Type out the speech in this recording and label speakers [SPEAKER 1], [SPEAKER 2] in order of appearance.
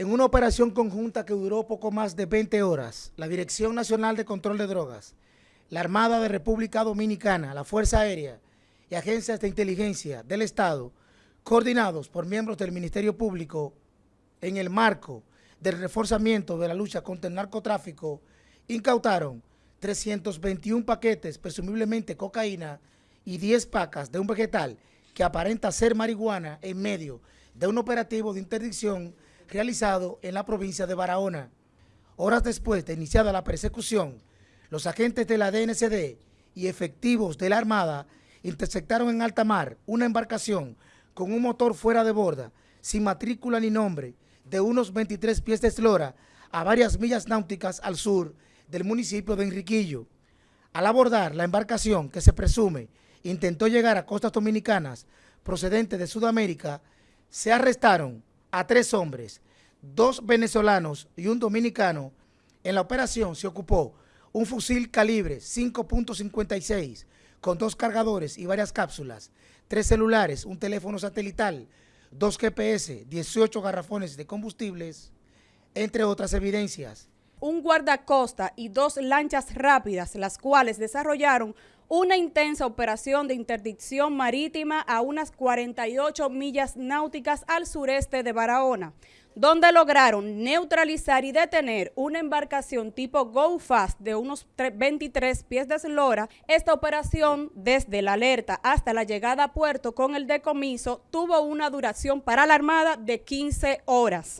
[SPEAKER 1] En una operación conjunta que duró poco más de 20 horas, la Dirección Nacional de Control de Drogas, la Armada de República Dominicana, la Fuerza Aérea y agencias de inteligencia del Estado, coordinados por miembros del Ministerio Público en el marco del reforzamiento de la lucha contra el narcotráfico, incautaron 321 paquetes, presumiblemente cocaína, y 10 pacas de un vegetal que aparenta ser marihuana en medio de un operativo de interdicción realizado en la provincia de Barahona. Horas después de iniciada la persecución, los agentes de la DNCD y efectivos de la Armada interceptaron en alta mar una embarcación con un motor fuera de borda, sin matrícula ni nombre, de unos 23 pies de eslora a varias millas náuticas al sur del municipio de Enriquillo. Al abordar la embarcación que se presume intentó llegar a costas dominicanas procedentes de Sudamérica, se arrestaron a tres hombres, dos venezolanos y un dominicano. En la operación se ocupó un fusil calibre 5.56 con dos cargadores y varias cápsulas, tres celulares, un teléfono satelital, dos GPS, 18 garrafones de combustibles, entre otras evidencias.
[SPEAKER 2] Un guardacosta y dos lanchas rápidas, las cuales desarrollaron una intensa operación de interdicción marítima a unas 48 millas náuticas al sureste de Barahona, donde lograron neutralizar y detener una embarcación tipo Go Fast de unos 23 pies de eslora. Esta operación, desde la alerta hasta la llegada a puerto con el decomiso, tuvo una duración para la Armada de 15 horas.